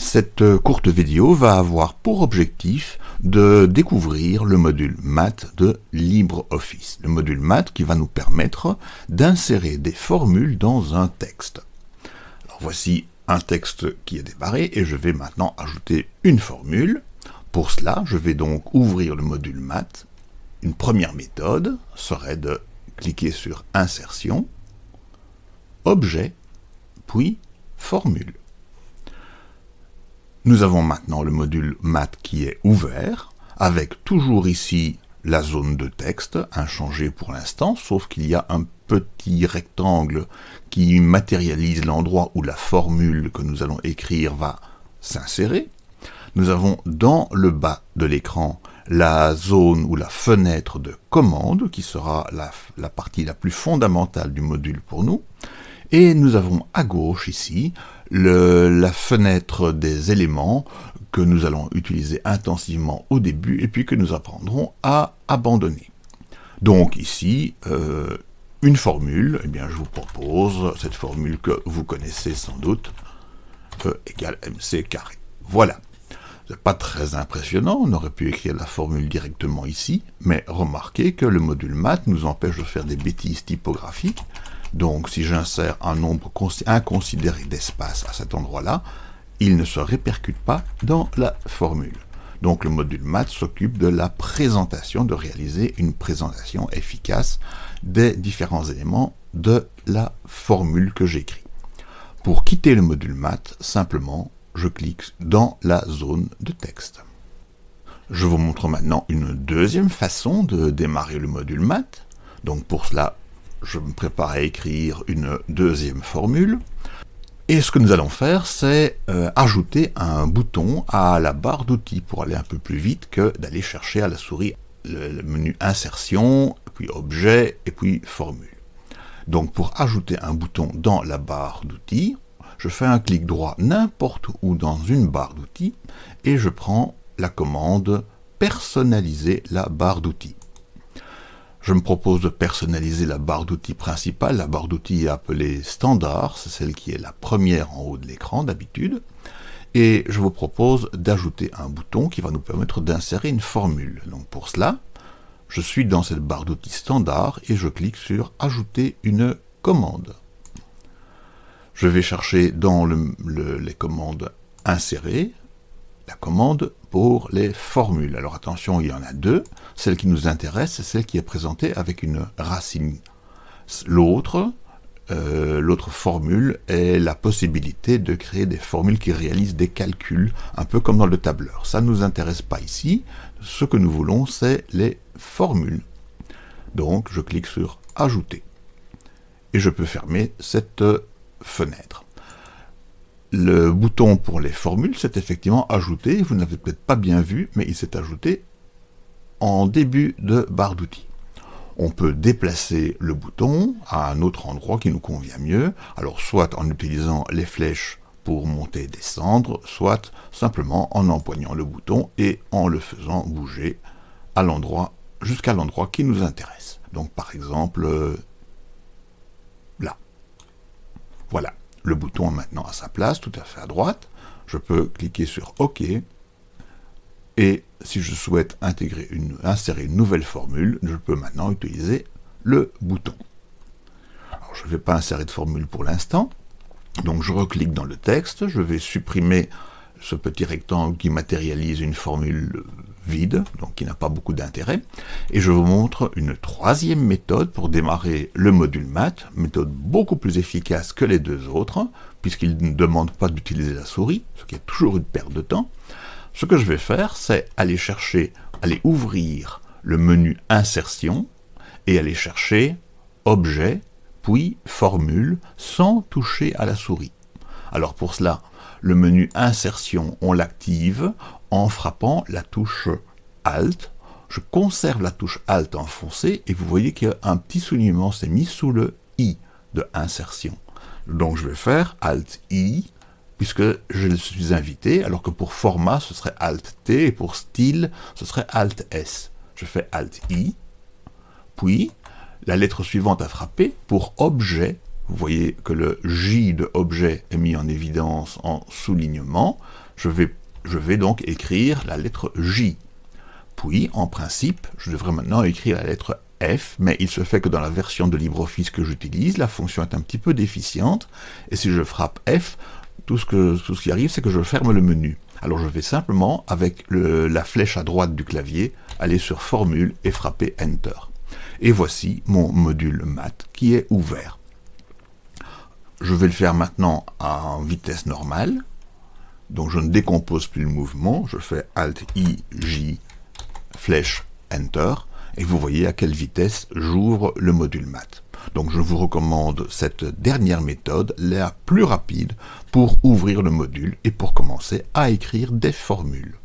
Cette courte vidéo va avoir pour objectif de découvrir le module Math de LibreOffice. Le module Math qui va nous permettre d'insérer des formules dans un texte. Voici un texte qui est démarré et je vais maintenant ajouter une formule. Pour cela, je vais donc ouvrir le module Math. Une première méthode serait de cliquer sur Insertion, Objet, puis Formule. Nous avons maintenant le module Math qui est ouvert, avec toujours ici la zone de texte, inchangée pour l'instant, sauf qu'il y a un petit rectangle qui matérialise l'endroit où la formule que nous allons écrire va s'insérer. Nous avons dans le bas de l'écran la zone ou la fenêtre de commande, qui sera la, la, partie la plus fondamentale du module pour nous. Et nous avons à gauche ici la fenêtre des éléments que nous allons utiliser intensivement au début et puis que nous apprendrons à abandonner. Donc ici, euh, une formule, eh bien je vous propose cette formule que vous connaissez sans doute, E égale mc carré. Voilà. Pas très impressionnant, on aurait pu écrire la formule directement ici, mais remarquez que le module math nous empêche de faire des bêtises typographiques, donc si j'insère un nombre inconsidéré d'espace à cet endroit-là, il ne se répercute pas dans la formule. Donc le module math s'occupe de la présentation, de réaliser une présentation efficace des différents éléments de la formule que j'écris. Pour quitter le module math, simplement, je clique dans la zone de texte. Je vous montre maintenant une deuxième façon de démarrer le module math. Donc pour cela, je me prépare à écrire une deuxième formule. Et ce que nous allons faire, c'est euh, ajouter un bouton à la barre d'outils pour aller un peu plus vite que d'aller chercher à la souris le, menu Insertion, puis Objet, et puis Formule. Donc pour ajouter un bouton dans la barre d'outils, je fais un clic droit n'importe où dans une barre d'outils, et je prends la commande Personnaliser la barre d'outils. Je me propose de personnaliser la barre d'outils principale. La barre d'outils appelée standard, c'est celle qui est la première en haut de l'écran d'habitude. Et je vous propose d'ajouter un bouton qui va nous permettre d'insérer une formule. Donc pour cela, je suis dans cette barre d'outils standard et je clique sur ajouter une commande. Je vais chercher dans les commandes insérer commande pour les formules. Alors attention, il y en a deux. Celle qui nous intéresse, c'est celle qui est présentée avec une racine. L'autre, euh, l'autre formule est la possibilité de créer des formules qui réalisent des calculs, un peu comme dans le tableur. Ça ne nous intéresse pas ici. Ce que nous voulons, c'est les formules. Donc, je clique sur « Ajouter » et je peux fermer cette fenêtre. Le bouton pour les formules s'est effectivement ajouté, vous n'avez peut-être pas bien vu, mais il s'est ajouté en début de barre d'outils. On peut déplacer le bouton à un autre endroit qui nous convient mieux, alors soit en utilisant les flèches pour monter et descendre, soit simplement en empoignant le bouton et en le faisant bouger à l'endroit jusqu'à l'endroit qui nous intéresse. Donc par exemple, euh, là. Voilà. Le bouton est maintenant à sa place, tout à fait à droite. Je peux cliquer sur OK. Et si je souhaite insérer une nouvelle formule, je peux maintenant utiliser le bouton. Je ne vais pas insérer de formule pour l'instant. Donc je reclique dans le texte, je vais supprimer ce petit rectangle qui matérialise une formule vide, donc qui n'a pas beaucoup d'intérêt. Et je vous montre une troisième méthode pour démarrer le module math, méthode beaucoup plus efficace que les deux autres, puisqu'il ne demande pas d'utiliser la souris, ce qui est toujours une perte de temps. Ce que je vais faire, c'est aller chercher, aller ouvrir le menu Insertion, et aller chercher Objet, puis Formule, sans toucher à la souris. Alors pour cela, le menu Insertion, on l'active en frappant la touche Alt. Je conserve la touche Alt enfoncée et vous voyez qu'un petit soulignement s'est mis sous le I de insertion. Donc je vais faire Alt I puisque je suis invité, alors que pour format ce serait Alt T et pour style ce serait Alt S. Je fais Alt I, puis la lettre suivante à frapper pour objet. Vous voyez que le J de objet est mis en évidence en soulignement Je vais, donc écrire la lettre J. Puis, en principe, je devrais maintenant écrire la lettre F, mais il se fait que dans la version de LibreOffice que j'utilise, la fonction est un petit peu déficiente, et si je frappe F, tout ce, que, tout ce qui arrive, c'est que je ferme le menu. Alors je vais simplement, avec la flèche à droite du clavier, aller sur Formule et frapper Enter. Et voici mon module math qui est ouvert. Je vais le faire maintenant en vitesse normale. Donc je ne décompose plus le mouvement, je fais Alt I J flèche Enter et vous voyez à quelle vitesse j'ouvre le module math. Donc je vous recommande cette dernière méthode, la plus rapide, pour ouvrir le module et pour commencer à écrire des formules.